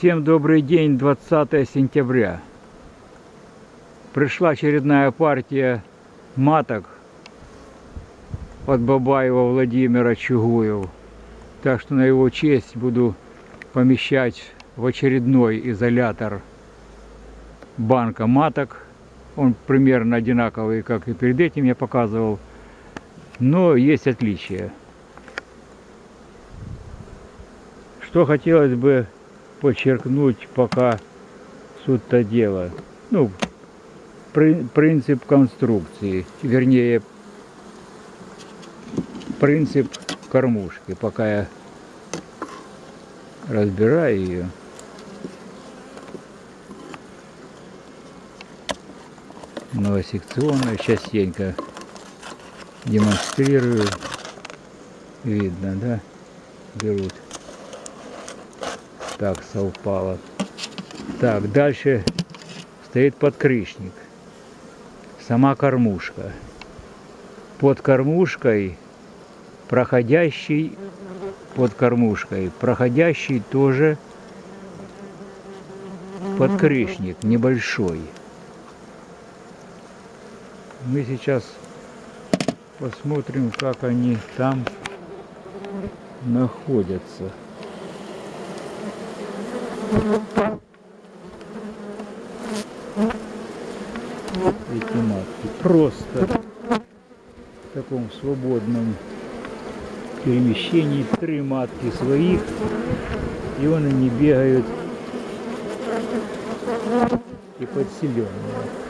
Всем добрый день, 20 сентября. Пришла очередная партия маток от Бабаева Владимира Чугуев. Так что на его честь буду помещать в очередной изолятор банка маток. Он примерно одинаковый, как и перед этим я показывал. Но есть отличия. Что хотелось бы подчеркнуть пока суть-то дело. Ну, при, принцип конструкции, вернее, принцип кормушки, пока я разбираю ее. Новосекционную, частенько демонстрирую. Видно, да? Берут так совпало. Так, дальше стоит подкрышник. Сама кормушка. Под кормушкой проходящий, под кормушкой проходящий тоже подкрышник небольшой. Мы сейчас посмотрим, как они там находятся. Эти матки просто в таком свободном перемещении три матки своих и он они бегают и подселенные.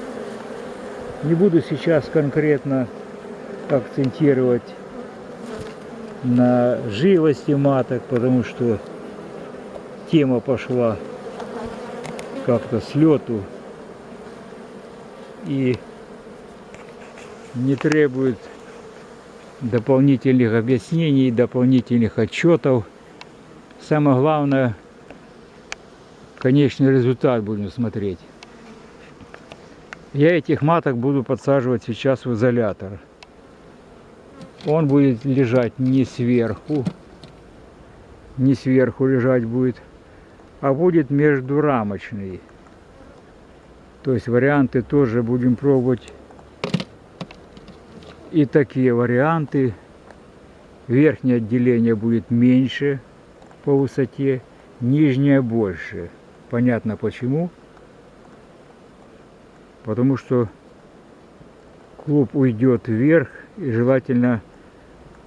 Не буду сейчас конкретно акцентировать на живости маток, потому что тема пошла как-то с лету и не требует дополнительных объяснений, дополнительных отчетов. Самое главное, конечный результат будем смотреть. Я этих маток буду подсаживать сейчас в изолятор. Он будет лежать не сверху, не сверху лежать будет, а будет междурамочный. То есть варианты тоже будем пробовать. И такие варианты. Верхнее отделение будет меньше по высоте, нижнее больше. Понятно почему. Потому что клуб уйдет вверх и желательно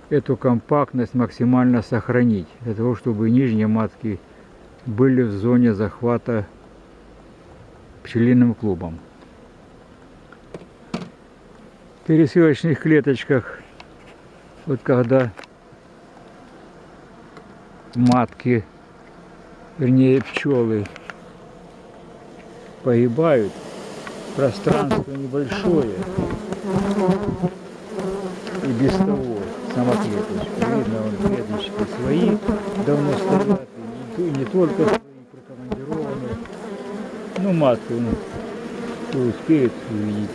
эту компактность максимально сохранить, для того, чтобы нижние матки были в зоне захвата пчелиным клубом. В пересылочных клеточках, вот когда матки, вернее пчелы погибают, пространство небольшое и без того сама. Видно, он клеточки свои давно стоят и не только свои прикомандированные. Ну, матку, кто успеет увидеть.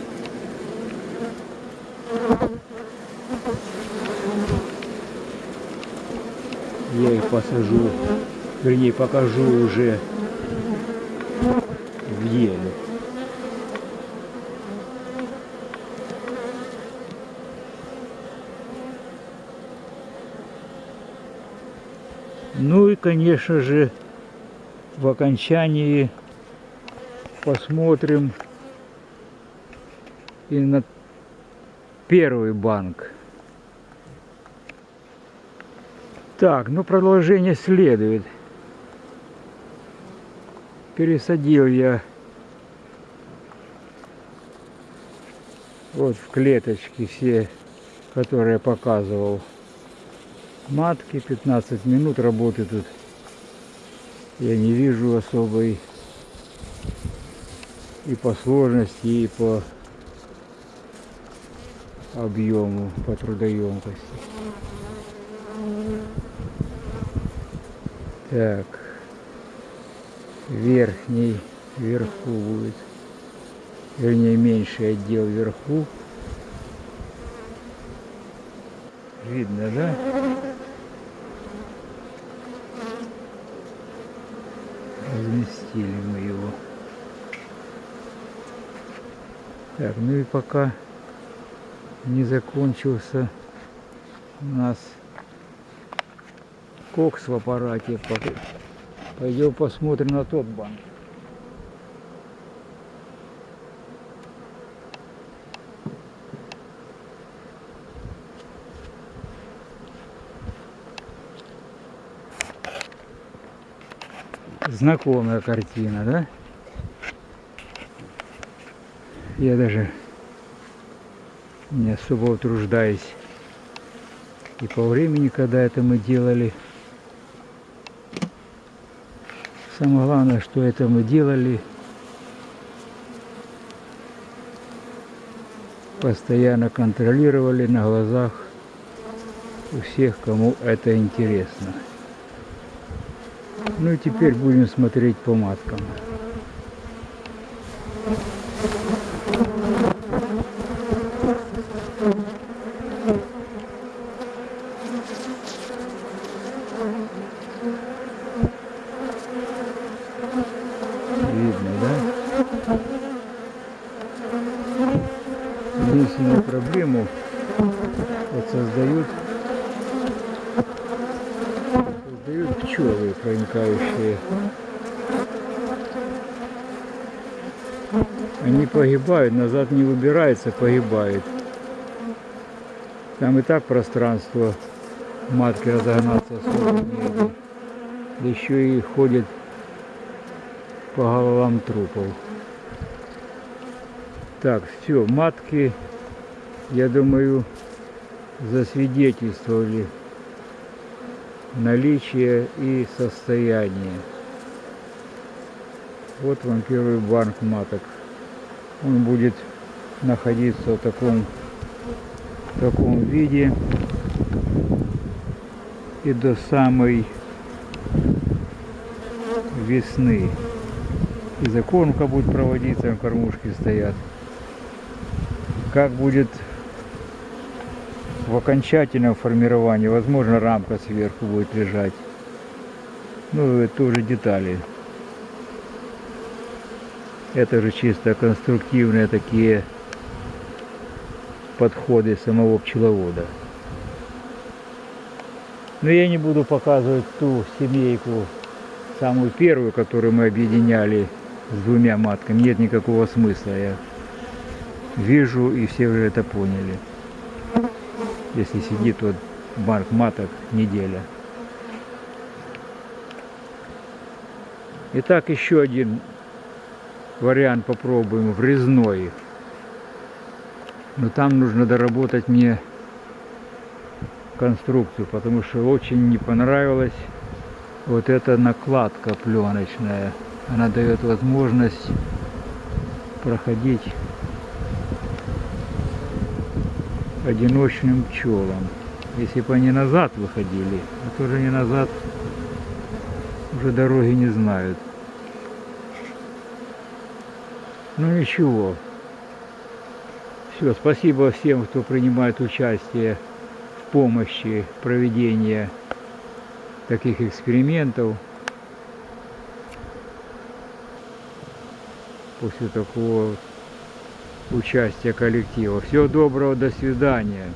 Я их посажу, вернее покажу уже в деле. Ну и, конечно же, в окончании посмотрим и на первый банк. Так, ну продолжение следует. Пересадил я вот в клеточки все, которые я показывал матки, 15 минут работы тут я не вижу особой и по сложности, и по объему, по трудоемкости. Так. верхний вверху будет. Вернее, меньший отдел вверху. Видно, да? Разместили мы его. Так, ну и пока не закончился у нас кокс в аппарате. Пойдем посмотрим на тот банк. Знакомая картина, да? Я даже не особо утруждаюсь. И по времени, когда это мы делали. Самое главное, что это мы делали постоянно контролировали на глазах у всех, кому это интересно. Ну и теперь будем смотреть по маткам. Видно, да? Единственную проблему вот создают создают пчелы проникающие. Они погибают, назад не выбирается, погибает. Там и так пространство матки разогнаться особо негде. Еще и ходит по головам трупов. Так, все, матки, я думаю, засвидетельствовали наличие и состояние. Вот вам первый банк маток. Он будет находиться в таком, в таком виде и до самой весны. И закормка будет проводиться, кормушки стоят. Как будет в окончательном формировании, возможно, рамка сверху будет лежать. Ну, это уже детали. Это же чисто конструктивные такие подходы самого пчеловода. Но я не буду показывать ту семейку, самую первую, которую мы объединяли с двумя матками. Нет никакого смысла. Я вижу, и все уже это поняли если сидит вот банк маток неделя. Итак, еще один вариант попробуем, врезной. Но там нужно доработать мне конструкцию, потому что очень не понравилась вот эта накладка пленочная. Она дает возможность проходить одиночным пчелам. Если бы они назад выходили, а тоже не назад, уже дороги не знают. Ну ничего. Все, спасибо всем, кто принимает участие в помощи проведения таких экспериментов. После такого участия коллектива. Всего доброго, до свидания.